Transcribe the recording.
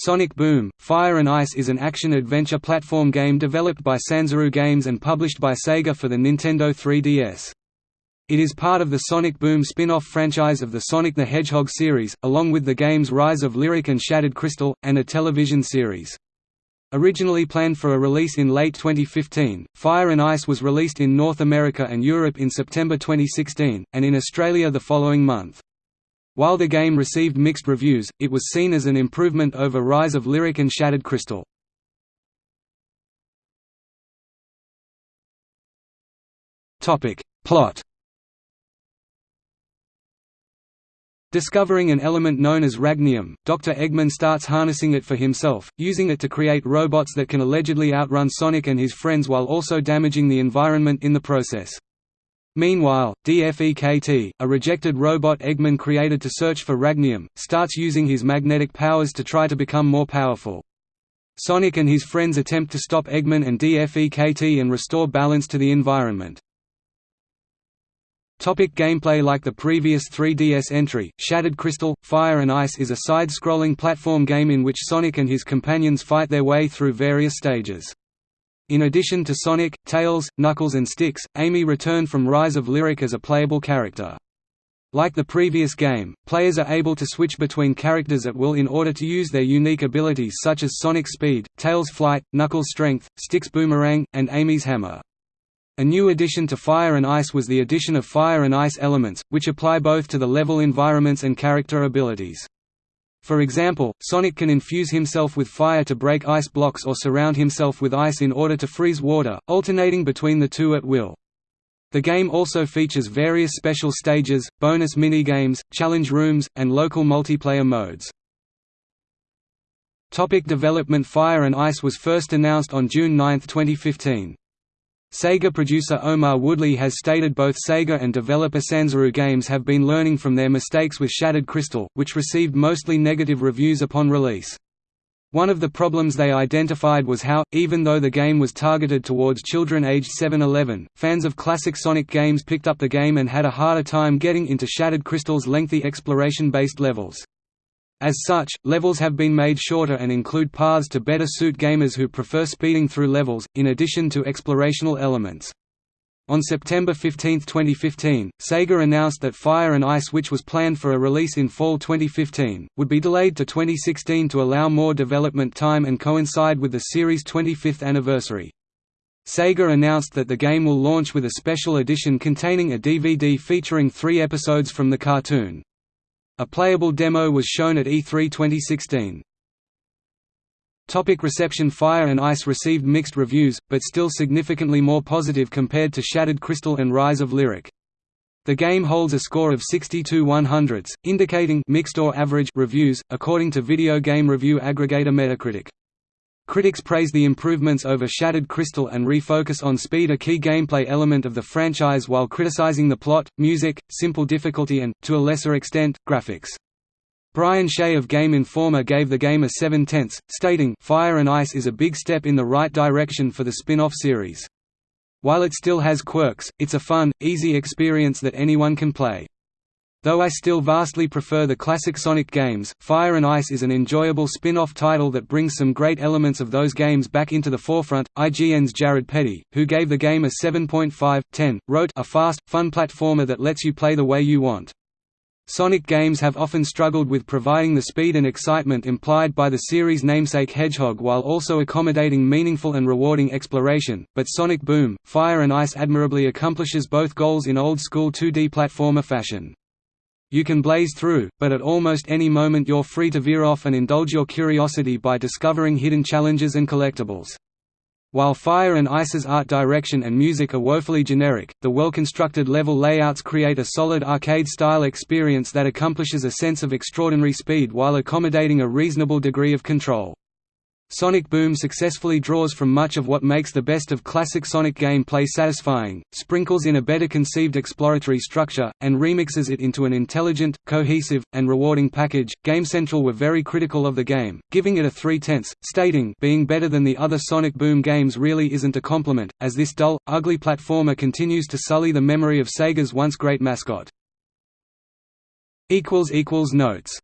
Sonic Boom, Fire and Ice is an action-adventure platform game developed by Sanzaru Games and published by Sega for the Nintendo 3DS. It is part of the Sonic Boom spin-off franchise of the Sonic the Hedgehog series, along with the games Rise of Lyric and Shattered Crystal, and a television series. Originally planned for a release in late 2015, Fire and Ice was released in North America and Europe in September 2016, and in Australia the following month. While the game received mixed reviews, it was seen as an improvement over Rise of Lyric and Shattered Crystal. Plot Discovering an element known as ragnium, Dr. Eggman starts harnessing it for himself, using it to create robots that can allegedly outrun Sonic and his friends while also damaging the environment in the process. Meanwhile, DFEKT, a rejected robot Eggman created to search for ragnium, starts using his magnetic powers to try to become more powerful. Sonic and his friends attempt to stop Eggman and DFEKT and restore balance to the environment. Topic gameplay Like the previous 3DS entry, Shattered Crystal, Fire and Ice is a side-scrolling platform game in which Sonic and his companions fight their way through various stages. In addition to Sonic, Tails, Knuckles and Sticks, Amy returned from Rise of Lyric as a playable character. Like the previous game, players are able to switch between characters at will in order to use their unique abilities such as Sonic's speed, Tails' flight, Knuckles' strength, Sticks' boomerang, and Amy's hammer. A new addition to Fire and Ice was the addition of Fire and Ice elements, which apply both to the level environments and character abilities. For example, Sonic can infuse himself with fire to break ice blocks or surround himself with ice in order to freeze water, alternating between the two at will. The game also features various special stages, bonus minigames, challenge rooms, and local multiplayer modes. Topic development Fire and Ice was first announced on June 9, 2015. Sega producer Omar Woodley has stated both Sega and developer Sanzaru Games have been learning from their mistakes with Shattered Crystal, which received mostly negative reviews upon release. One of the problems they identified was how, even though the game was targeted towards children aged 7–11, fans of classic Sonic games picked up the game and had a harder time getting into Shattered Crystal's lengthy exploration-based levels. As such, levels have been made shorter and include paths to better suit gamers who prefer speeding through levels, in addition to explorational elements. On September 15, 2015, Sega announced that Fire and Ice which was planned for a release in fall 2015, would be delayed to 2016 to allow more development time and coincide with the series' 25th anniversary. Sega announced that the game will launch with a special edition containing a DVD featuring three episodes from the cartoon. A playable demo was shown at E3 2016. Topic reception Fire and Ice received mixed reviews, but still significantly more positive compared to Shattered Crystal and Rise of Lyric. The game holds a score of 62 100s, indicating mixed or average reviews, according to video game review aggregator Metacritic. Critics praise the improvements over Shattered Crystal and refocus on speed a key gameplay element of the franchise while criticizing the plot, music, simple difficulty and, to a lesser extent, graphics. Brian Shea of Game Informer gave the game a 7 tenths, stating, Fire and Ice is a big step in the right direction for the spin-off series. While it still has quirks, it's a fun, easy experience that anyone can play. Though I still vastly prefer the classic Sonic games, Fire and Ice is an enjoyable spin-off title that brings some great elements of those games back into the forefront. IGN's Jared Petty, who gave the game a 7.5/10, wrote, "A fast, fun platformer that lets you play the way you want." Sonic games have often struggled with providing the speed and excitement implied by the series' namesake Hedgehog while also accommodating meaningful and rewarding exploration, but Sonic Boom, Fire and Ice admirably accomplishes both goals in old-school 2D platformer fashion. You can blaze through, but at almost any moment you're free to veer off and indulge your curiosity by discovering hidden challenges and collectibles. While Fire and Ice's art direction and music are woefully generic, the well-constructed level layouts create a solid arcade-style experience that accomplishes a sense of extraordinary speed while accommodating a reasonable degree of control. Sonic Boom successfully draws from much of what makes the best of classic Sonic gameplay satisfying, sprinkles in a better conceived exploratory structure, and remixes it into an intelligent, cohesive, and rewarding package. Game Central were very critical of the game, giving it a 3 tenths, stating, being better than the other Sonic Boom games really isn't a compliment, as this dull, ugly platformer continues to sully the memory of Sega's once great mascot. Notes